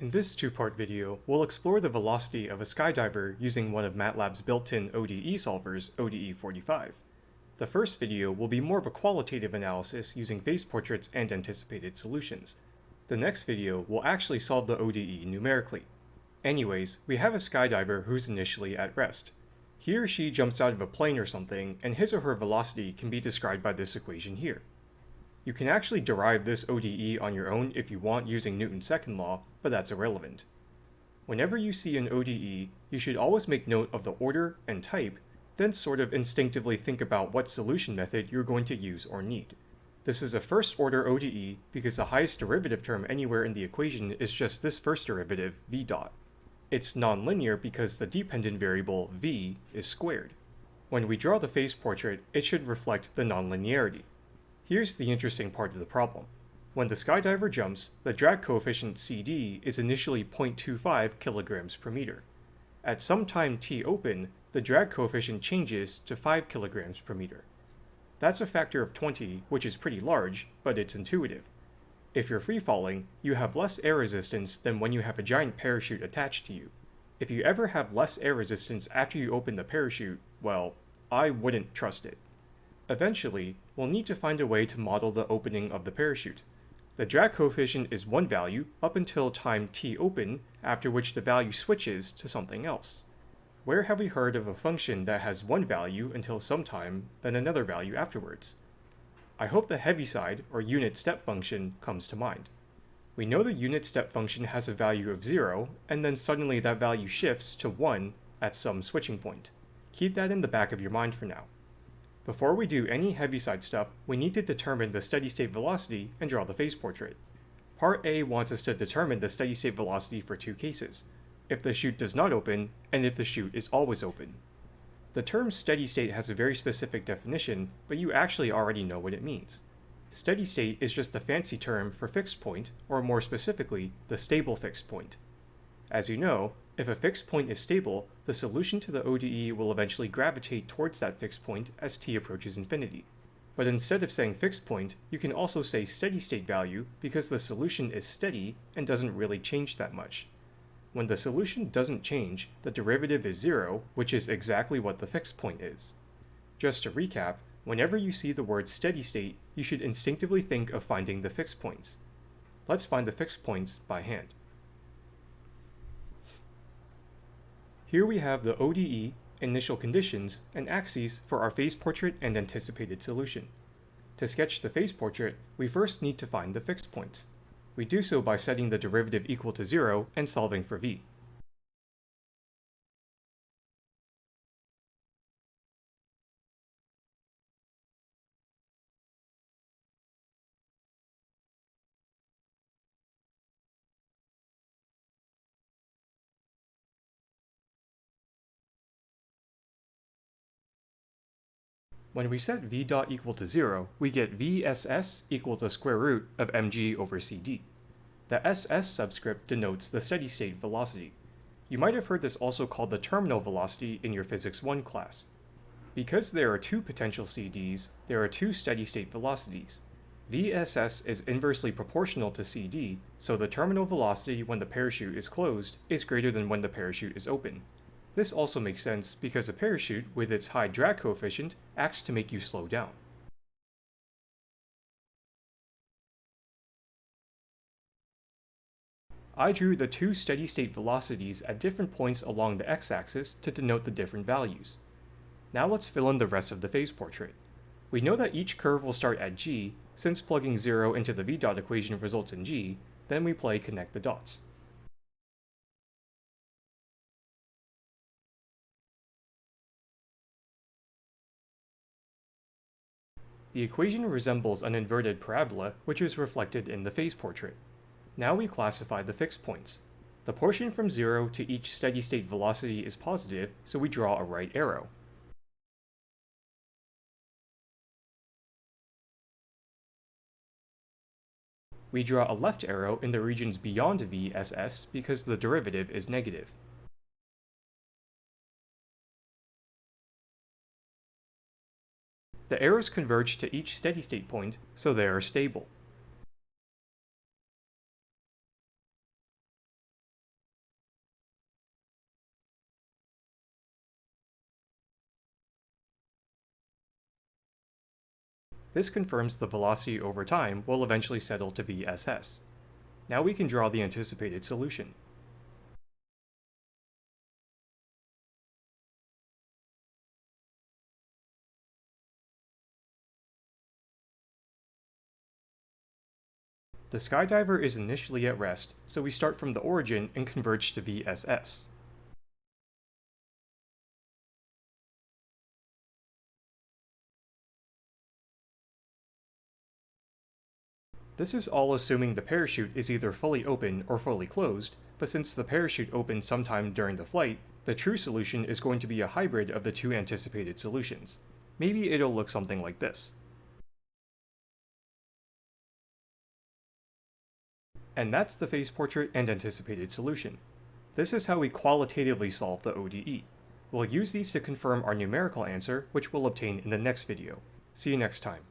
In this two-part video, we'll explore the velocity of a skydiver using one of MATLAB's built-in ODE solvers, ODE45. The first video will be more of a qualitative analysis using phase portraits and anticipated solutions. The next video will actually solve the ODE numerically. Anyways, we have a skydiver who's initially at rest. He or she jumps out of a plane or something, and his or her velocity can be described by this equation here. You can actually derive this ODE on your own if you want using Newton's second law, but that's irrelevant. Whenever you see an ODE, you should always make note of the order and type, then sort of instinctively think about what solution method you're going to use or need. This is a first order ODE because the highest derivative term anywhere in the equation is just this first derivative, v dot. It's nonlinear because the dependent variable, v, is squared. When we draw the phase portrait, it should reflect the nonlinearity. Here's the interesting part of the problem. When the skydiver jumps, the drag coefficient CD is initially 0.25 kilograms per meter. At some time t open, the drag coefficient changes to 5 kilograms per meter. That's a factor of 20, which is pretty large, but it's intuitive. If you're free falling, you have less air resistance than when you have a giant parachute attached to you. If you ever have less air resistance after you open the parachute, well, I wouldn't trust it. Eventually, we'll need to find a way to model the opening of the parachute. The drag coefficient is one value up until time t open, after which the value switches to something else. Where have we heard of a function that has one value until some time, then another value afterwards? I hope the Heaviside, or unit step function, comes to mind. We know the unit step function has a value of 0, and then suddenly that value shifts to 1 at some switching point. Keep that in the back of your mind for now. Before we do any Heaviside stuff, we need to determine the steady state velocity and draw the phase portrait. Part A wants us to determine the steady state velocity for two cases, if the chute does not open, and if the chute is always open. The term steady state has a very specific definition, but you actually already know what it means. Steady state is just a fancy term for fixed point, or more specifically, the stable fixed point. As you know, if a fixed point is stable, the solution to the ODE will eventually gravitate towards that fixed point as t approaches infinity. But instead of saying fixed point, you can also say steady state value because the solution is steady and doesn't really change that much. When the solution doesn't change, the derivative is zero, which is exactly what the fixed point is. Just to recap, whenever you see the word steady state, you should instinctively think of finding the fixed points. Let's find the fixed points by hand. Here we have the ODE, initial conditions, and axes for our phase portrait and anticipated solution. To sketch the phase portrait, we first need to find the fixed points. We do so by setting the derivative equal to 0 and solving for v. When we set v dot equal to 0, we get vss equals the square root of mg over cd. The ss subscript denotes the steady state velocity. You might have heard this also called the terminal velocity in your Physics 1 class. Because there are two potential CDs, there are two steady state velocities. VSS is inversely proportional to CD, so the terminal velocity when the parachute is closed is greater than when the parachute is open. This also makes sense because a parachute, with its high drag coefficient, acts to make you slow down. I drew the two steady-state velocities at different points along the x-axis to denote the different values. Now let's fill in the rest of the phase portrait. We know that each curve will start at g, since plugging 0 into the v-dot equation results in g, then we play connect the dots. The equation resembles an inverted parabola, which is reflected in the phase portrait. Now we classify the fixed points. The portion from 0 to each steady-state velocity is positive, so we draw a right arrow. We draw a left arrow in the regions beyond VSS because the derivative is negative. The arrows converge to each steady state point, so they are stable. This confirms the velocity over time will eventually settle to VSS. Now we can draw the anticipated solution. The skydiver is initially at rest, so we start from the origin and converge to VSS. This is all assuming the parachute is either fully open or fully closed, but since the parachute opened sometime during the flight, the true solution is going to be a hybrid of the two anticipated solutions. Maybe it'll look something like this. And that's the phase portrait and anticipated solution. This is how we qualitatively solve the ODE. We'll use these to confirm our numerical answer, which we'll obtain in the next video. See you next time.